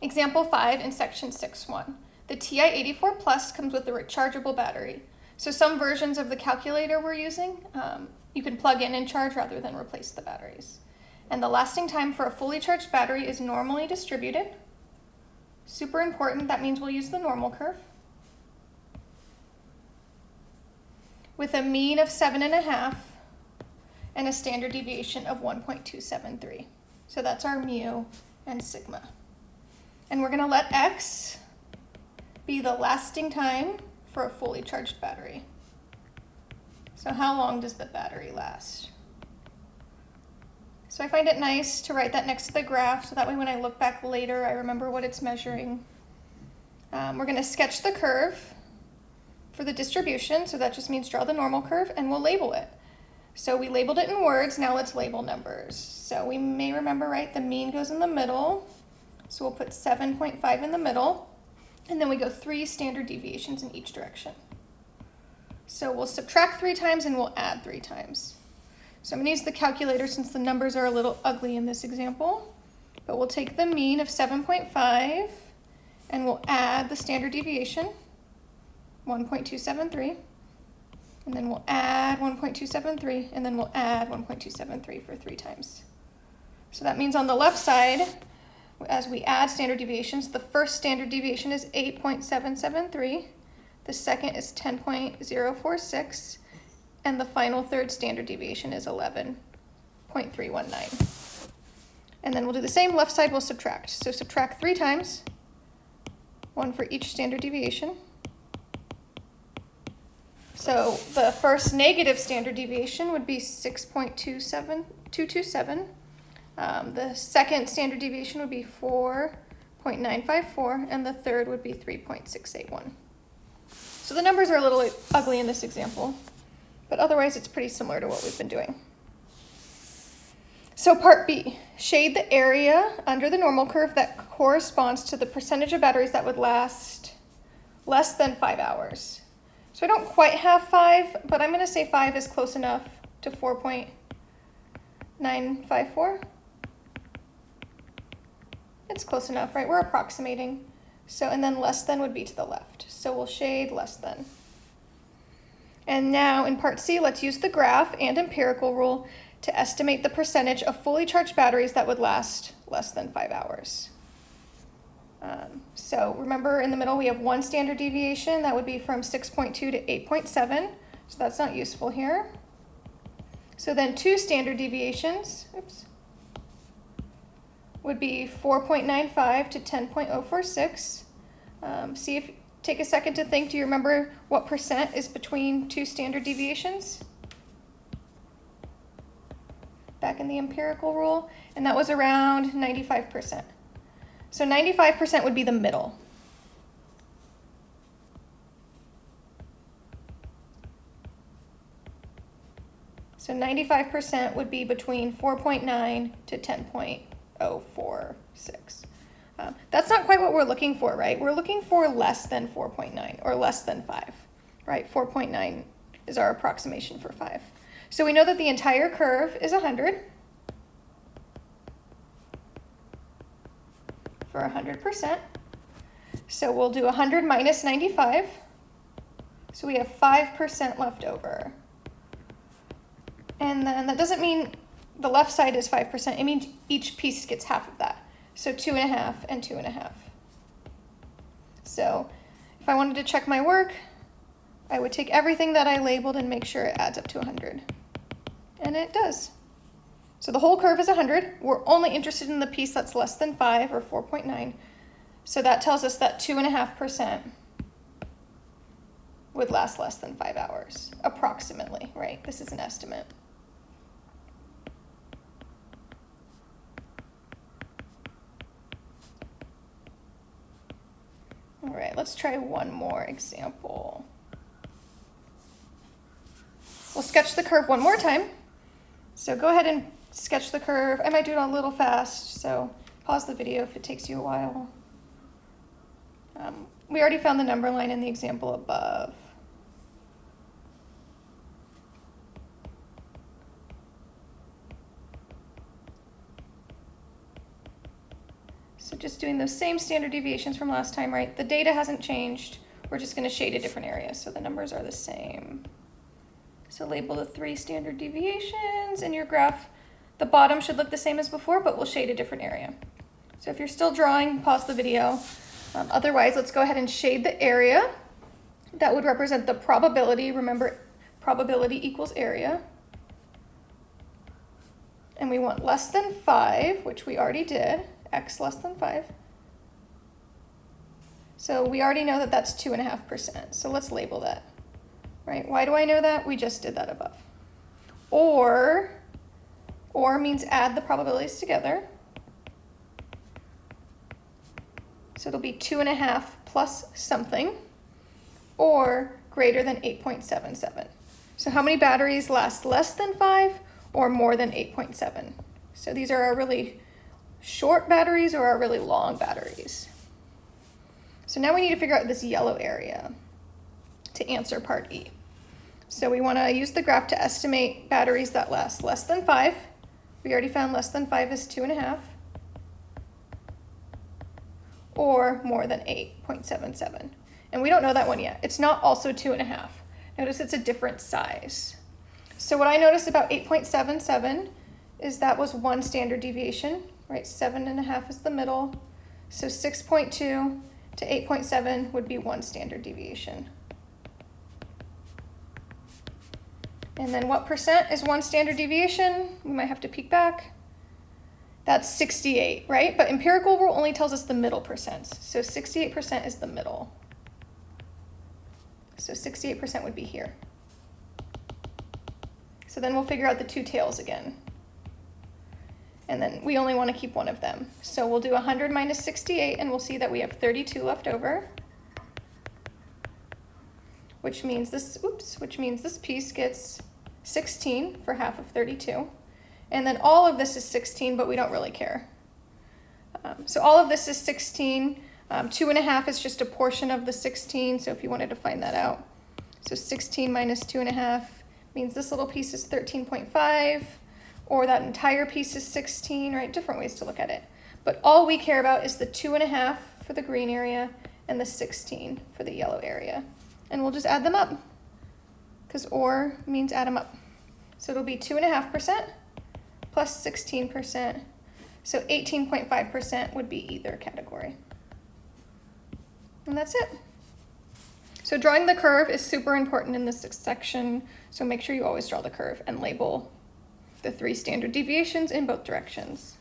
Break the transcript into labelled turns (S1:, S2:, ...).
S1: Example 5 in section 6.1. The TI-84 Plus comes with a rechargeable battery. So some versions of the calculator we're using, um, you can plug in and charge rather than replace the batteries. And the lasting time for a fully charged battery is normally distributed. Super important, that means we'll use the normal curve. With a mean of seven and a half and a standard deviation of 1.273. So that's our mu and sigma. And we're gonna let x be the lasting time for a fully charged battery. So how long does the battery last? So I find it nice to write that next to the graph so that way when I look back later I remember what it's measuring. Um, we're going to sketch the curve for the distribution, so that just means draw the normal curve, and we'll label it. So we labeled it in words, now let's label numbers. So we may remember, right, the mean goes in the middle, so we'll put 7.5 in the middle, and then we go three standard deviations in each direction. So we'll subtract three times and we'll add three times. So I'm to use the calculator since the numbers are a little ugly in this example. But we'll take the mean of 7.5 and we'll add the standard deviation, 1.273. And then we'll add 1.273 and then we'll add 1.273 for three times. So that means on the left side, as we add standard deviations, the first standard deviation is 8.773, the second is 10.046, and the final third standard deviation is 11.319. And then we'll do the same, left side we'll subtract. So subtract three times, one for each standard deviation. So the first negative standard deviation would be 6.227. Um, the second standard deviation would be 4.954, and the third would be 3.681. So the numbers are a little ugly in this example. But otherwise, it's pretty similar to what we've been doing. So part B, shade the area under the normal curve that corresponds to the percentage of batteries that would last less than five hours. So I don't quite have five, but I'm gonna say five is close enough to 4.954. It's close enough, right? We're approximating. So, and then less than would be to the left. So we'll shade less than. And now in part C, let's use the graph and empirical rule to estimate the percentage of fully charged batteries that would last less than five hours. Um, so remember in the middle we have one standard deviation, that would be from 6.2 to 8.7, so that's not useful here. So then two standard deviations, oops, would be 4.95 to 10.046. Um, see if Take a second to think. Do you remember what percent is between two standard deviations? Back in the empirical rule, and that was around 95%. So 95% would be the middle. So 95% would be between 4.9 to 10.046. Um, that's not quite what we're looking for, right? We're looking for less than 4.9 or less than 5, right? 4.9 is our approximation for 5. So we know that the entire curve is 100 for 100%. So we'll do 100 minus 95. So we have 5% left over. And then that doesn't mean the left side is 5%. It means each piece gets half of that. So two and a half and two and a half. So if I wanted to check my work, I would take everything that I labeled and make sure it adds up to 100. And it does. So the whole curve is 100. We're only interested in the piece that's less than 5 or 4.9. So that tells us that 2.5% would last less than 5 hours, approximately, right? This is an estimate. Let's try one more example. We'll sketch the curve one more time. So go ahead and sketch the curve. I might do it a little fast, so pause the video if it takes you a while. Um, we already found the number line in the example above. So just doing those same standard deviations from last time, right? The data hasn't changed. We're just gonna shade a different area, so the numbers are the same. So label the three standard deviations in your graph. The bottom should look the same as before, but we'll shade a different area. So if you're still drawing, pause the video. Um, otherwise, let's go ahead and shade the area. That would represent the probability. Remember, probability equals area. And we want less than 5, which we already did, x less than 5. So we already know that that's 2.5%. So let's label that, right? Why do I know that? We just did that above. Or, or means add the probabilities together. So it'll be 2.5 plus something, or greater than 8.77. So how many batteries last less than 5 or more than 8.7? So these are our really short batteries or our really long batteries. So now we need to figure out this yellow area to answer part E. So we want to use the graph to estimate batteries that last less than 5. We already found less than 5 is 2.5. Or more than 8.77. And we don't know that one yet. It's not also 2.5. Notice it's a different size. So what I noticed about 8.77 is that was one standard deviation, right? Seven and a half is the middle. So 6.2 to 8.7 would be one standard deviation. And then what percent is one standard deviation? We might have to peek back. That's 68, right? But empirical rule only tells us the middle percents. So 68% is the middle. So 68% would be here. So then we'll figure out the two tails again. And then we only want to keep one of them. So we'll do 100 minus 68, and we'll see that we have 32 left over. Which means this, oops, which means this piece gets 16 for half of 32. And then all of this is 16, but we don't really care. Um, so all of this is 16. Um, two and a half is just a portion of the 16, so if you wanted to find that out. So 16 minus two and a half means this little piece is 13.5, or that entire piece is 16, right? Different ways to look at it. But all we care about is the two and a half for the green area and the 16 for the yellow area. And we'll just add them up, because or means add them up. So it'll be two and a half percent plus 16%. So 18.5% would be either category. And that's it. So drawing the curve is super important in this section. So make sure you always draw the curve and label the three standard deviations in both directions.